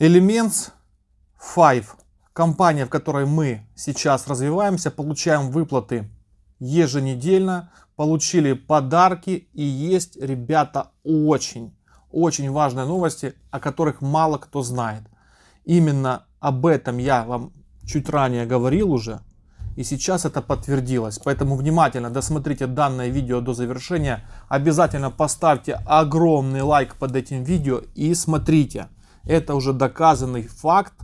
Elements 5. Компания, в которой мы сейчас развиваемся, получаем выплаты еженедельно, получили подарки и есть, ребята, очень, очень важные новости, о которых мало кто знает. Именно об этом я вам чуть ранее говорил уже, и сейчас это подтвердилось. Поэтому внимательно досмотрите данное видео до завершения. Обязательно поставьте огромный лайк под этим видео и смотрите. Это уже доказанный факт,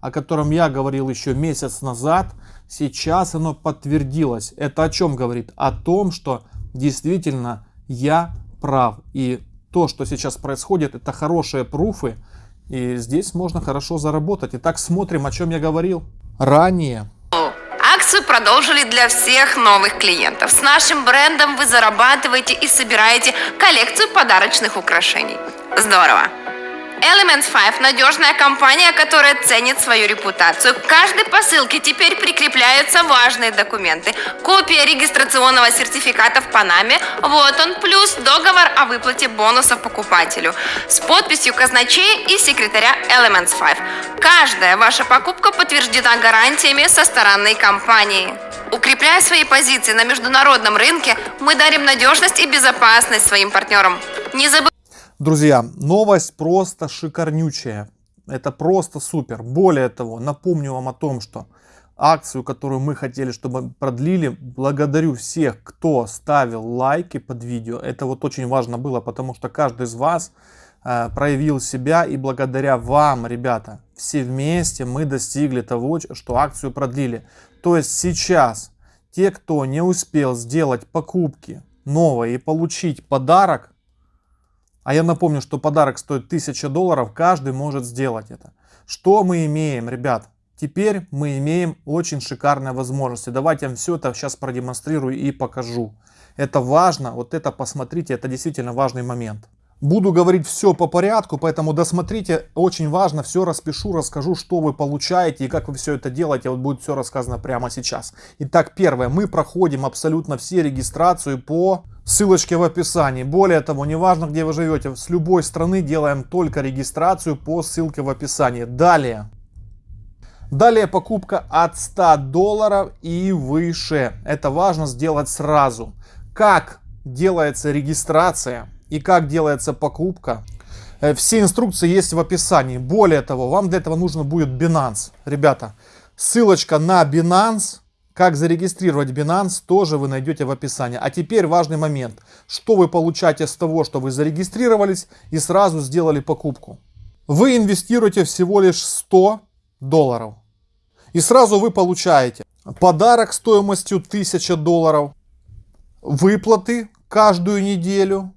о котором я говорил еще месяц назад. Сейчас оно подтвердилось. Это о чем говорит? О том, что действительно я прав. И то, что сейчас происходит, это хорошие пруфы. И здесь можно хорошо заработать. Итак, смотрим, о чем я говорил ранее. Акцию продолжили для всех новых клиентов. С нашим брендом вы зарабатываете и собираете коллекцию подарочных украшений. Здорово! Element 5 – надежная компания, которая ценит свою репутацию. К каждой посылке теперь прикрепляются важные документы. Копия регистрационного сертификата в Панаме, вот он, плюс договор о выплате бонусов покупателю с подписью казначея и секретаря Elements 5. Каждая ваша покупка подтверждена гарантиями со стороны компании. Укрепляя свои позиции на международном рынке, мы дарим надежность и безопасность своим партнерам. Не забывайте Друзья, новость просто шикарнючая. Это просто супер. Более того, напомню вам о том, что акцию, которую мы хотели, чтобы продлили, благодарю всех, кто ставил лайки под видео. Это вот очень важно было, потому что каждый из вас э, проявил себя и благодаря вам, ребята, все вместе мы достигли того, что акцию продлили. То есть сейчас те, кто не успел сделать покупки новые и получить подарок, а я напомню, что подарок стоит 1000 долларов, каждый может сделать это. Что мы имеем, ребят? Теперь мы имеем очень шикарные возможности. Давайте я вам все это сейчас продемонстрирую и покажу. Это важно, вот это посмотрите, это действительно важный момент. Буду говорить все по порядку, поэтому досмотрите, очень важно, все распишу, расскажу, что вы получаете и как вы все это делаете, вот будет все рассказано прямо сейчас. Итак, первое, мы проходим абсолютно все регистрацию по ссылочке в описании. Более того, неважно где вы живете, с любой страны делаем только регистрацию по ссылке в описании. Далее. Далее покупка от 100 долларов и выше. Это важно сделать сразу. Как делается регистрация? и как делается покупка. Э, все инструкции есть в описании. Более того, вам для этого нужно будет Binance. Ребята, ссылочка на Binance, как зарегистрировать Binance, тоже вы найдете в описании. А теперь важный момент. Что вы получаете с того, что вы зарегистрировались и сразу сделали покупку? Вы инвестируете всего лишь 100 долларов. И сразу вы получаете подарок стоимостью 1000 долларов, выплаты каждую неделю,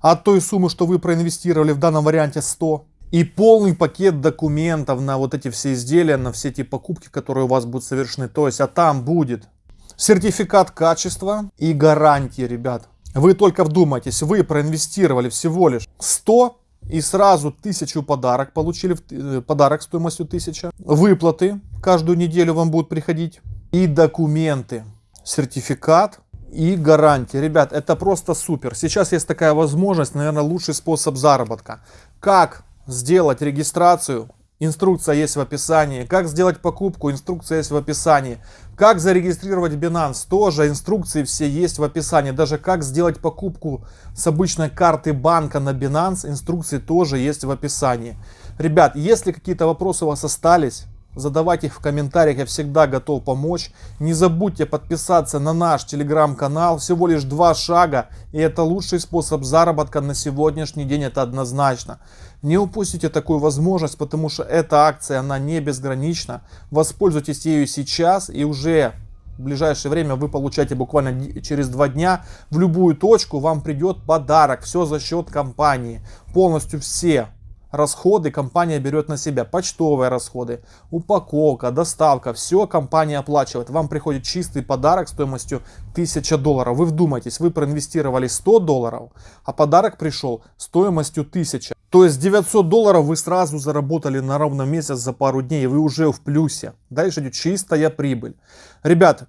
от той суммы, что вы проинвестировали в данном варианте 100. И полный пакет документов на вот эти все изделия, на все эти покупки, которые у вас будут совершены. То есть, а там будет сертификат качества и гарантии, ребят. Вы только вдумайтесь, вы проинвестировали всего лишь 100 и сразу 1000 подарок получили, э, подарок стоимостью 1000. Выплаты каждую неделю вам будут приходить. И документы, сертификат и гарантия. Ребят, это просто супер. Сейчас есть такая возможность, наверное, лучший способ заработка. Как сделать регистрацию? Инструкция есть в описании. Как сделать покупку? Инструкция есть в описании. Как зарегистрировать Binance? Тоже инструкции все есть в описании. Даже как сделать покупку с обычной карты банка на Binance, инструкции тоже есть в описании. Ребят, если какие-то вопросы у вас остались, Задавайте их в комментариях, я всегда готов помочь. Не забудьте подписаться на наш телеграм-канал. Всего лишь два шага, и это лучший способ заработка на сегодняшний день, это однозначно. Не упустите такую возможность, потому что эта акция, она не безгранична. Воспользуйтесь ею сейчас, и уже в ближайшее время вы получаете буквально через два дня в любую точку вам придет подарок. Все за счет компании. Полностью все расходы компания берет на себя. Почтовые расходы, упаковка, доставка, все компания оплачивает. Вам приходит чистый подарок стоимостью 1000 долларов. Вы вдумайтесь, вы проинвестировали 100 долларов, а подарок пришел стоимостью 1000. То есть 900 долларов вы сразу заработали на ровно месяц за пару дней, вы уже в плюсе. Дальше идет чистая прибыль. Ребят,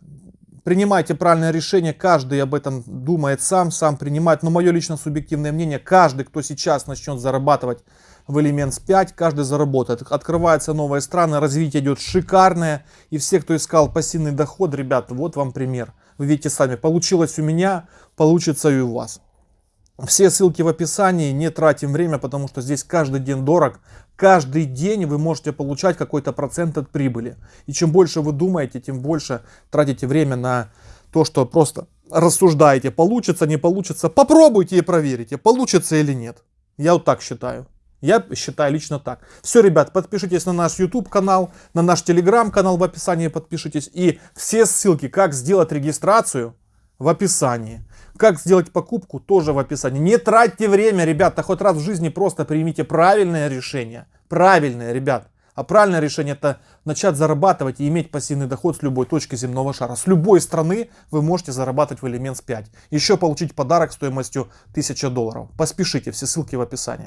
принимайте правильное решение, каждый об этом думает сам, сам принимает. Но мое лично субъективное мнение, каждый, кто сейчас начнет зарабатывать в Elements 5, каждый заработает. Открываются новые страны, развитие идет шикарное. И все, кто искал пассивный доход, ребята, вот вам пример. Вы видите сами, получилось у меня, получится и у вас. Все ссылки в описании, не тратим время, потому что здесь каждый день дорог. Каждый день вы можете получать какой-то процент от прибыли. И чем больше вы думаете, тем больше тратите время на то, что просто рассуждаете, получится, не получится. Попробуйте и проверите, получится или нет. Я вот так считаю. Я считаю лично так. Все, ребят, подпишитесь на наш YouTube канал, на наш Telegram канал в описании подпишитесь. И все ссылки, как сделать регистрацию, в описании. Как сделать покупку, тоже в описании. Не тратьте время, ребята, хоть раз в жизни просто примите правильное решение. Правильное, ребят. А правильное решение это начать зарабатывать и иметь пассивный доход с любой точки земного шара. С любой страны вы можете зарабатывать в Elements 5. Еще получить подарок стоимостью 1000 долларов. Поспешите, все ссылки в описании.